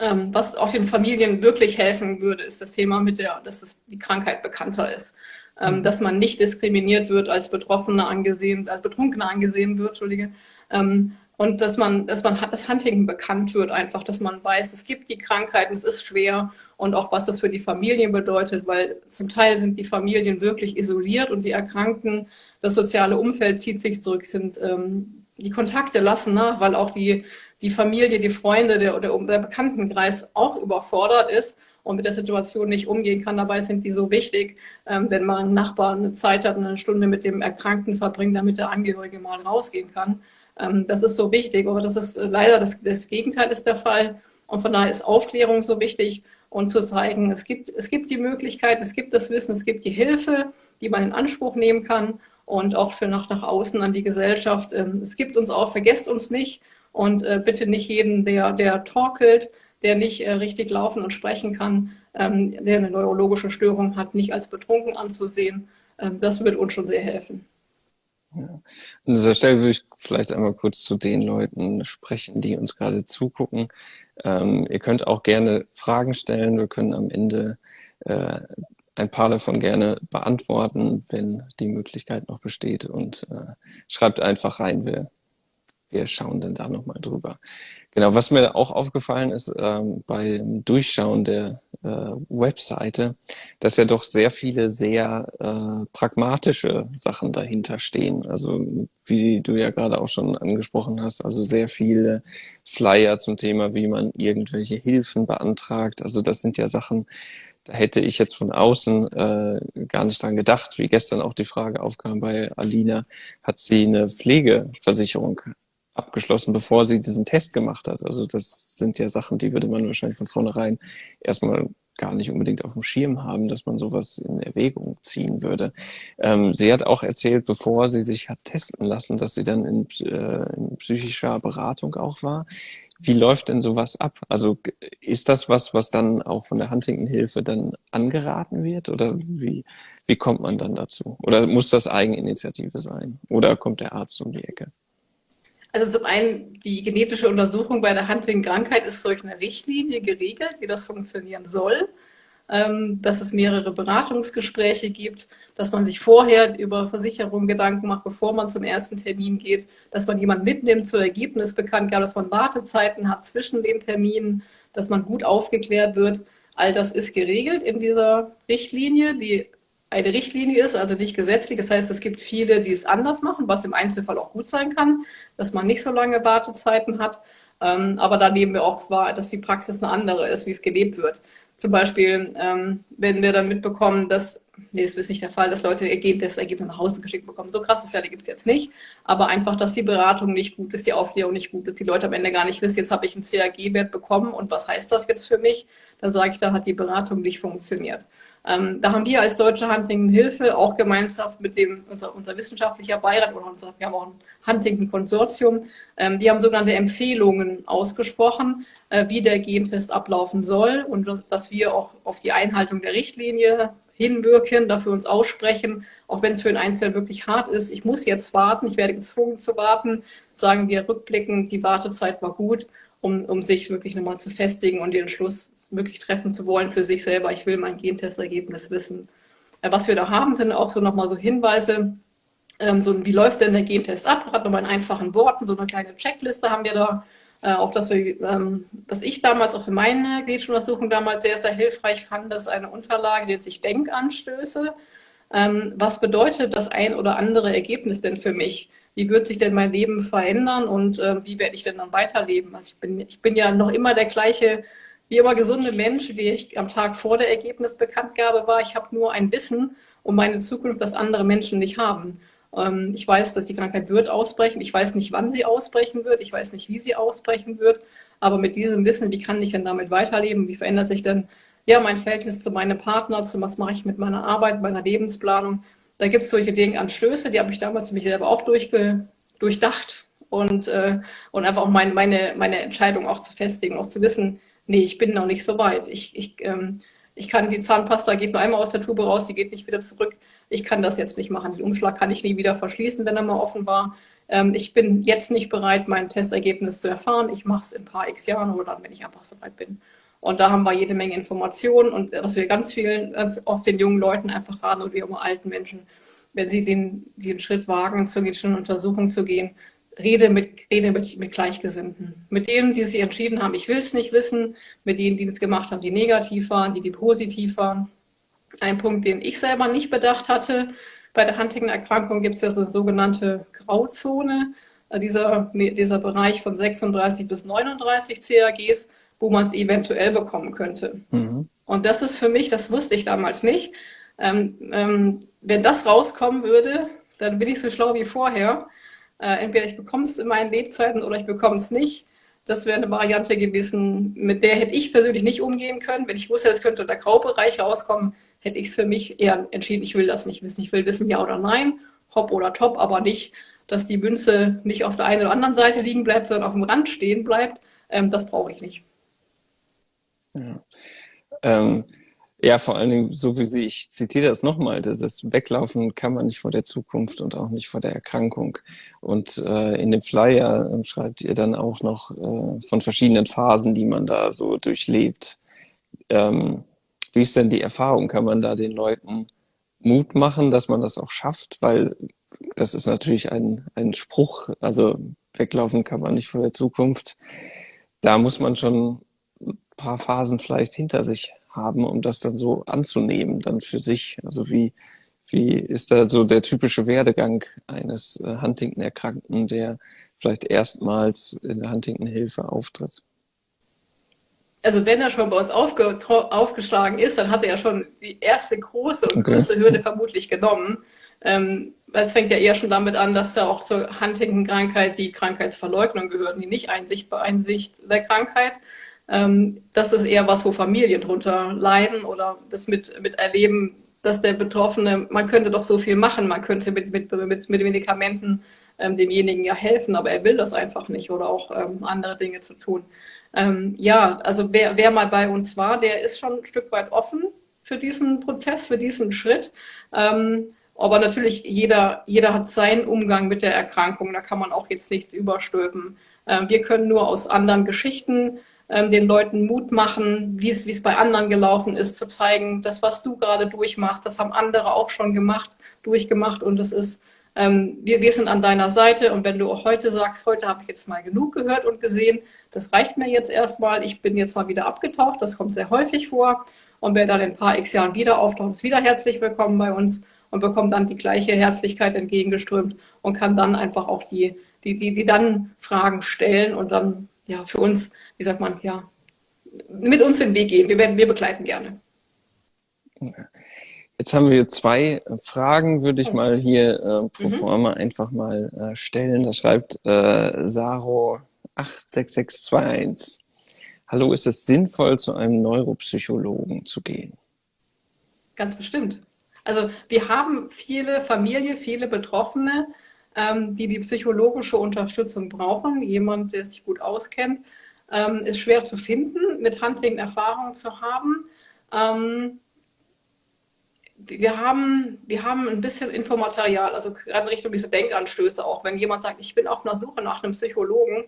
Ähm, was auch den Familien wirklich helfen würde, ist das Thema mit der, dass es, die Krankheit bekannter ist. Ähm, mhm. dass man nicht diskriminiert wird, als Betroffener angesehen, als Betrunkener angesehen wird, Entschuldige, ähm, und dass man, dass man das Huntington bekannt wird, einfach, dass man weiß, es gibt die Krankheiten, es ist schwer und auch was das für die Familien bedeutet, weil zum Teil sind die Familien wirklich isoliert und die Erkrankten, das soziale Umfeld zieht sich zurück, sind ähm, die Kontakte lassen nach, weil auch die, die Familie, die Freunde, der, der, der Bekanntenkreis auch überfordert ist und mit der Situation nicht umgehen kann. Dabei sind die so wichtig, ähm, wenn mal ein Nachbar eine Zeit hat, eine Stunde mit dem Erkrankten verbringt, damit der Angehörige mal rausgehen kann. Ähm, das ist so wichtig, aber das ist äh, leider das, das Gegenteil ist der Fall. Und von daher ist Aufklärung so wichtig und zu zeigen, es gibt, es gibt die Möglichkeit, es gibt das Wissen, es gibt die Hilfe, die man in Anspruch nehmen kann und auch für nach, nach außen an die Gesellschaft. Ähm, es gibt uns auch, vergesst uns nicht und äh, bitte nicht jeden, der, der torkelt, der nicht äh, richtig laufen und sprechen kann, ähm, der eine neurologische Störung hat, nicht als betrunken anzusehen. Das wird uns schon sehr helfen. Ja. An dieser Stelle würde ich vielleicht einmal kurz zu den Leuten sprechen, die uns gerade zugucken. Ähm, ihr könnt auch gerne Fragen stellen. Wir können am Ende äh, ein paar davon gerne beantworten, wenn die Möglichkeit noch besteht. Und äh, schreibt einfach rein, wir, wir schauen dann da nochmal drüber. Genau, was mir auch aufgefallen ist ähm, beim Durchschauen der äh, Webseite, dass ja doch sehr viele sehr äh, pragmatische Sachen dahinter stehen. Also wie du ja gerade auch schon angesprochen hast, also sehr viele Flyer zum Thema, wie man irgendwelche Hilfen beantragt. Also das sind ja Sachen, da hätte ich jetzt von außen äh, gar nicht dran gedacht, wie gestern auch die Frage aufkam bei Alina, hat sie eine Pflegeversicherung abgeschlossen, bevor sie diesen Test gemacht hat. Also das sind ja Sachen, die würde man wahrscheinlich von vornherein erstmal gar nicht unbedingt auf dem Schirm haben, dass man sowas in Erwägung ziehen würde. Ähm, sie hat auch erzählt, bevor sie sich hat testen lassen, dass sie dann in, äh, in psychischer Beratung auch war. Wie läuft denn sowas ab? Also ist das was, was dann auch von der Huntington-Hilfe dann angeraten wird? Oder wie, wie kommt man dann dazu? Oder muss das Eigeninitiative sein? Oder kommt der Arzt um die Ecke? Also zum einen, die genetische Untersuchung bei der Huntington-Krankheit ist durch eine Richtlinie geregelt, wie das funktionieren soll. Ähm, dass es mehrere Beratungsgespräche gibt, dass man sich vorher über Versicherungen Gedanken macht, bevor man zum ersten Termin geht, dass man jemanden mitnimmt zur Ergebnis bekannt gab, dass man Wartezeiten hat zwischen den Terminen, dass man gut aufgeklärt wird. All das ist geregelt in dieser Richtlinie, die eine Richtlinie ist, also nicht gesetzlich. Das heißt, es gibt viele, die es anders machen, was im Einzelfall auch gut sein kann, dass man nicht so lange Wartezeiten hat. Ähm, aber da nehmen wir auch wahr, dass die Praxis eine andere ist, wie es gelebt wird. Zum Beispiel, ähm, wenn wir dann mitbekommen, dass, nee, das ist nicht der Fall, dass Leute Ergebnisse, Ergebnisse nach Hause geschickt bekommen. So krasse Fälle gibt es jetzt nicht. Aber einfach, dass die Beratung nicht gut ist, die Aufklärung nicht gut ist, die Leute am Ende gar nicht wissen, jetzt habe ich einen CAG-Wert bekommen und was heißt das jetzt für mich? Dann sage ich, da hat die Beratung nicht funktioniert. Ähm, da haben wir als Deutsche Huntington Hilfe auch gemeinschaft mit dem, unser, unser wissenschaftlicher Beirat oder unser, wir haben auch ein Huntington Konsortium, ähm, die haben sogenannte Empfehlungen ausgesprochen, äh, wie der Gentest ablaufen soll und dass wir auch auf die Einhaltung der Richtlinie hinwirken, dafür uns aussprechen, auch wenn es für den Einzelnen wirklich hart ist. Ich muss jetzt warten, ich werde gezwungen zu warten, sagen wir rückblickend, die Wartezeit war gut um, um sich wirklich nochmal zu festigen und den Entschluss wirklich treffen zu wollen für sich selber. Ich will mein Gentestergebnis wissen. Äh, was wir da haben, sind auch so nochmal so Hinweise, ähm, so wie läuft denn der Gentest ab? Gerade nochmal in einfachen Worten, so eine kleine Checkliste haben wir da. Äh, auch das, ähm, was ich damals auch für meine Gliedsuntersuchung damals sehr, sehr hilfreich fand, ist eine Unterlage, die nennt sich Denkanstöße. Ähm, was bedeutet das ein oder andere Ergebnis denn für mich? wie wird sich denn mein Leben verändern und äh, wie werde ich denn dann weiterleben? Also ich bin, ich bin ja noch immer der gleiche wie immer gesunde Mensch, die ich am Tag vor der Ergebnisbekanntgabe war. Ich habe nur ein Wissen um meine Zukunft, das andere Menschen nicht haben. Ähm, ich weiß, dass die Krankheit wird ausbrechen. Ich weiß nicht, wann sie ausbrechen wird. Ich weiß nicht, wie sie ausbrechen wird. Aber mit diesem Wissen, wie kann ich denn damit weiterleben? Wie verändert sich denn ja, mein Verhältnis zu meinem Partner? Zu was mache ich mit meiner Arbeit, meiner Lebensplanung? Da gibt es solche Dinge, Anstöße, die habe ich damals für mich selber auch durchge durchdacht und, äh, und einfach auch mein, meine, meine Entscheidung auch zu festigen, auch zu wissen, nee, ich bin noch nicht so weit. Ich, ich, ähm, ich kann die Zahnpasta geht nur einmal aus der Tube raus, die geht nicht wieder zurück ich kann das jetzt nicht machen. Den Umschlag kann ich nie wieder verschließen, wenn er mal offen war. Ähm, ich bin jetzt nicht bereit, mein Testergebnis zu erfahren. Ich mache es in ein paar x Jahren oder dann, wenn ich einfach so weit bin. Und da haben wir jede Menge Informationen und was wir ganz vielen, ganz oft den jungen Leuten einfach raten und wie auch alten Menschen, wenn sie den, den Schritt wagen, zur genetischen Untersuchung zu gehen, rede mit, rede mit, mit Gleichgesinnten. Mit denen, die sich entschieden haben, ich will es nicht wissen, mit denen, die es gemacht haben, die negativ waren, die, die positiv waren. Ein Punkt, den ich selber nicht bedacht hatte, bei der Huntington-Erkrankung gibt es ja so eine sogenannte Grauzone, äh, dieser, dieser Bereich von 36 bis 39 CAGs, wo man es eventuell bekommen könnte. Mhm. Und das ist für mich, das wusste ich damals nicht, ähm, ähm, wenn das rauskommen würde, dann bin ich so schlau wie vorher. Äh, entweder ich bekomme es in meinen Lebzeiten oder ich bekomme es nicht. Das wäre eine Variante gewesen, mit der hätte ich persönlich nicht umgehen können. Wenn ich wusste, es könnte der Graubereich rauskommen, hätte ich es für mich eher entschieden, ich will das nicht wissen. Ich will wissen, ja oder nein, hopp oder top, aber nicht, dass die Münze nicht auf der einen oder anderen Seite liegen bleibt, sondern auf dem Rand stehen bleibt. Ähm, das brauche ich nicht. Ja. Ähm, ja, vor allen Dingen, so wie Sie, ich zitiere das nochmal, das Weglaufen kann man nicht vor der Zukunft und auch nicht vor der Erkrankung. Und äh, in dem Flyer äh, schreibt ihr dann auch noch äh, von verschiedenen Phasen, die man da so durchlebt. Ähm, wie ist denn die Erfahrung? Kann man da den Leuten Mut machen, dass man das auch schafft? Weil das ist natürlich ein, ein Spruch, also weglaufen kann man nicht vor der Zukunft. Da muss man schon ein paar Phasen vielleicht hinter sich haben, um das dann so anzunehmen, dann für sich. Also wie, wie ist da so der typische Werdegang eines äh, Huntington-Erkrankten, der vielleicht erstmals in der Huntington-Hilfe auftritt? Also wenn er schon bei uns aufge, aufgeschlagen ist, dann hat er ja schon die erste große und okay. größte Hürde vermutlich genommen. Ähm, es fängt ja eher schon damit an, dass ja auch zur Huntington-Krankheit die Krankheitsverleugnung gehört, die Nicht-Einsicht bei Einsicht der Krankheit. Ähm, das ist eher was, wo Familien drunter leiden oder das mit, mit erleben, dass der Betroffene, man könnte doch so viel machen, man könnte mit, mit, mit, mit Medikamenten ähm, demjenigen ja helfen, aber er will das einfach nicht oder auch ähm, andere Dinge zu tun. Ähm, ja, also wer, wer mal bei uns war, der ist schon ein Stück weit offen für diesen Prozess, für diesen Schritt. Ähm, aber natürlich, jeder, jeder hat seinen Umgang mit der Erkrankung, da kann man auch jetzt nichts überstülpen. Ähm, wir können nur aus anderen Geschichten ähm, den Leuten Mut machen, wie es, bei anderen gelaufen ist, zu zeigen, das, was du gerade durchmachst, das haben andere auch schon gemacht, durchgemacht und es ist, ähm, wir, wir sind an deiner Seite und wenn du auch heute sagst, heute habe ich jetzt mal genug gehört und gesehen, das reicht mir jetzt erstmal, ich bin jetzt mal wieder abgetaucht, das kommt sehr häufig vor. Und wer dann in ein paar x Jahren wieder auftaucht, ist wieder herzlich willkommen bei uns und bekommt dann die gleiche Herzlichkeit entgegengeströmt und kann dann einfach auch die, die, die, die dann Fragen stellen und dann ja für uns, wie sagt man, ja, mit uns den Weg gehen. Wir, werden, wir begleiten gerne. Jetzt haben wir zwei Fragen, würde ich oh. mal hier äh, pro mhm. forma einfach mal äh, stellen. Da schreibt äh, Saro 86621. Hallo, ist es sinnvoll, zu einem Neuropsychologen zu gehen? Ganz bestimmt. Also wir haben viele Familien, viele Betroffene, ähm, die die psychologische Unterstützung brauchen. Jemand, der sich gut auskennt, ähm, ist schwer zu finden, mit Hunting Erfahrung zu haben. Ähm, wir haben, wir haben ein bisschen Infomaterial, also gerade Richtung diese Denkanstöße auch. Wenn jemand sagt, ich bin auf einer Suche nach einem Psychologen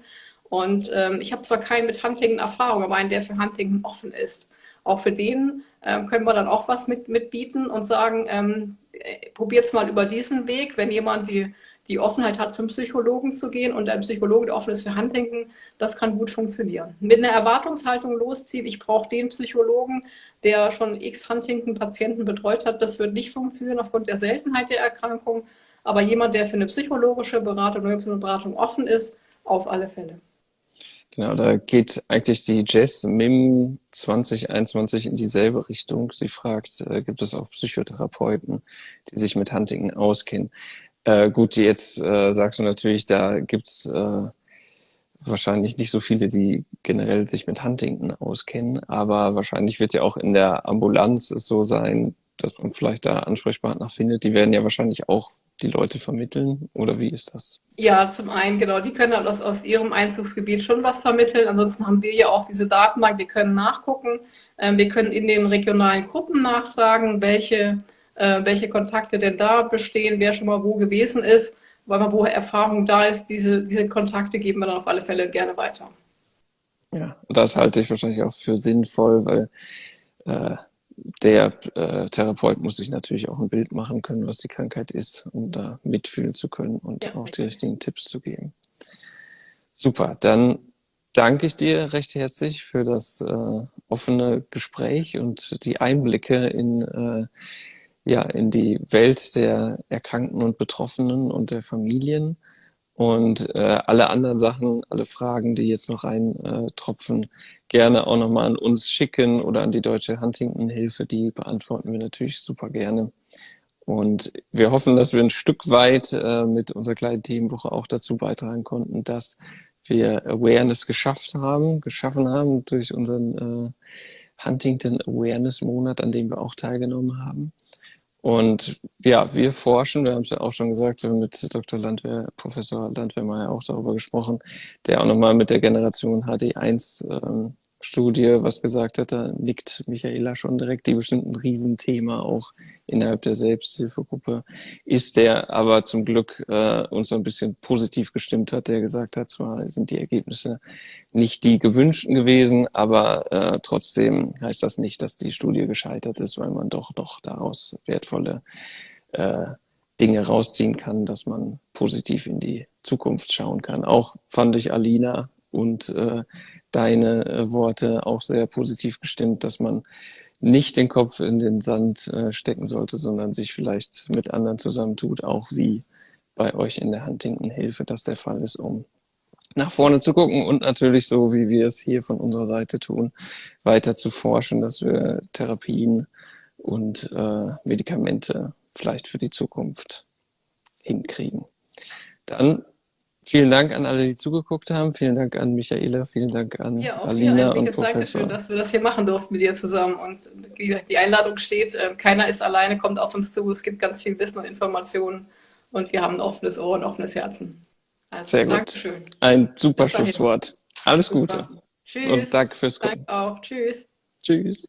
und ähm, ich habe zwar keinen mit Huntington Erfahrung, aber einen, der für Huntington offen ist. Auch für den ähm, können wir dann auch was mit, mitbieten und sagen, ähm, äh, probiert es mal über diesen Weg, wenn jemand die, die Offenheit hat, zum Psychologen zu gehen und ein Psychologe, der offen ist für Huntington, das kann gut funktionieren. Mit einer Erwartungshaltung loszieht, ich brauche den Psychologen, der schon x Huntington-Patienten betreut hat, das wird nicht funktionieren aufgrund der Seltenheit der Erkrankung. Aber jemand, der für eine psychologische Beratung, eine Beratung offen ist, auf alle Fälle. Genau, da geht eigentlich die Jess MIM 2021 in dieselbe Richtung. Sie fragt, äh, gibt es auch Psychotherapeuten, die sich mit Huntington auskennen? Äh, gut, jetzt äh, sagst du natürlich, da gibt's äh, wahrscheinlich nicht so viele, die generell sich mit Huntington auskennen, aber wahrscheinlich wird ja auch in der Ambulanz es so sein, dass man vielleicht da Ansprechpartner findet. Die werden ja wahrscheinlich auch die Leute vermitteln oder wie ist das? Ja, zum einen, genau, die können halt aus, aus ihrem Einzugsgebiet schon was vermitteln. Ansonsten haben wir ja auch diese Datenbank, wir können nachgucken. Ähm, wir können in den regionalen Gruppen nachfragen, welche, äh, welche Kontakte denn da bestehen, wer schon mal wo gewesen ist, weil man wo Erfahrung da ist. Diese, diese Kontakte geben wir dann auf alle Fälle gerne weiter. Ja, das halte ich wahrscheinlich auch für sinnvoll, weil äh, der äh, Therapeut muss sich natürlich auch ein Bild machen können, was die Krankheit ist, um da mitfühlen zu können und ja, auch die richtigen Tipps zu geben. Super, dann danke ich dir recht herzlich für das äh, offene Gespräch und die Einblicke in, äh, ja, in die Welt der Erkrankten und Betroffenen und der Familien. Und äh, alle anderen Sachen, alle Fragen, die jetzt noch reintropfen, äh, gerne auch nochmal an uns schicken oder an die Deutsche Huntington-Hilfe. Die beantworten wir natürlich super gerne. Und wir hoffen, dass wir ein Stück weit äh, mit unserer kleinen Themenwoche auch dazu beitragen konnten, dass wir Awareness geschafft haben, geschaffen haben durch unseren äh, Huntington Awareness Monat, an dem wir auch teilgenommen haben. Und ja, wir forschen, wir haben es ja auch schon gesagt, wir haben mit Dr. Landwehr, Professor Landwehrmeier auch darüber gesprochen, der auch nochmal mit der Generation HD1 ähm, was gesagt hat, da nickt Michaela schon direkt, die bestimmt ein Riesenthema auch innerhalb der Selbsthilfegruppe ist, der aber zum Glück äh, uns so ein bisschen positiv gestimmt hat, der gesagt hat, zwar sind die Ergebnisse nicht die gewünschten gewesen, aber äh, trotzdem heißt das nicht, dass die Studie gescheitert ist, weil man doch doch daraus wertvolle äh, Dinge rausziehen kann, dass man positiv in die Zukunft schauen kann. Auch fand ich Alina und äh, deine äh, Worte auch sehr positiv gestimmt, dass man nicht den Kopf in den Sand äh, stecken sollte, sondern sich vielleicht mit anderen zusammentut, auch wie bei euch in der Huntington-Hilfe das der Fall ist, um nach vorne zu gucken und natürlich so, wie wir es hier von unserer Seite tun, weiter zu forschen, dass wir Therapien und äh, Medikamente vielleicht für die Zukunft hinkriegen. Dann Vielen Dank an alle, die zugeguckt haben. Vielen Dank an Michaela, vielen Dank an ja, auch Alina und Professor. Dankeschön, dass wir das hier machen durften mit dir zusammen. Und wie die Einladung steht, äh, keiner ist alleine, kommt auf uns zu. Es gibt ganz viel Wissen und Informationen und wir haben ein offenes Ohr und offenes Herzen. Also, Sehr gut. Dankeschön. Ein super Schlusswort. Alles Gute. Tschüss. Und danke fürs Gucken. Danke auch. Tschüss. Tschüss.